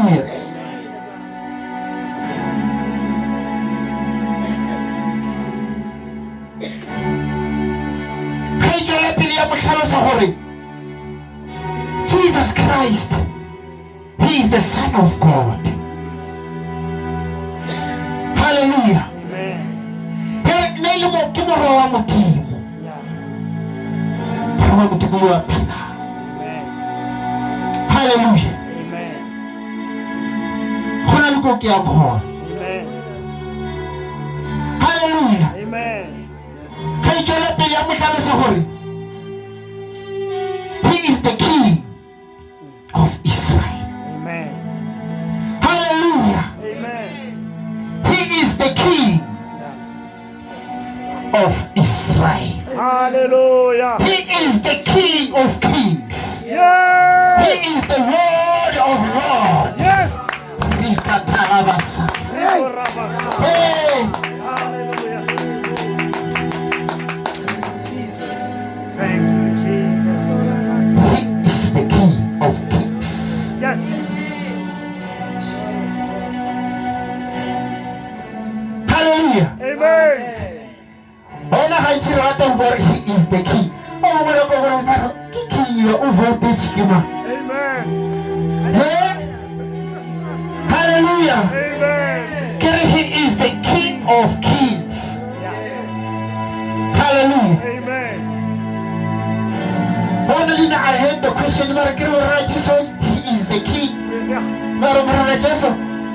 Amen. Jesus Christ, He is the Son of God. Hallelujah. Nailimo Hallelujah. Go na le ko ke yang gona. Amen. Hallelujah. Amen. Ga tswela pele ya mo tlhalosa gore He is the King of Israel. Amen. Hallelujah. Amen. He is the King of Israel. Hallelujah. He is the King of Kings. He is the Lord Rikatarabasa. Hey. Thank you, Jesus. He is the King of Kings. Yes. Hallelujah. Amen. Ona re rata he is the king. Oh, o bona ko gore ba re, ke king yo o voltage ke ma. Amen. Amen. He is the king of kings. Yeah. Hallelujah. Amen. Lena I heard the question mara ke re ra Jesu he is the king. Yeah. Mara mara Jesu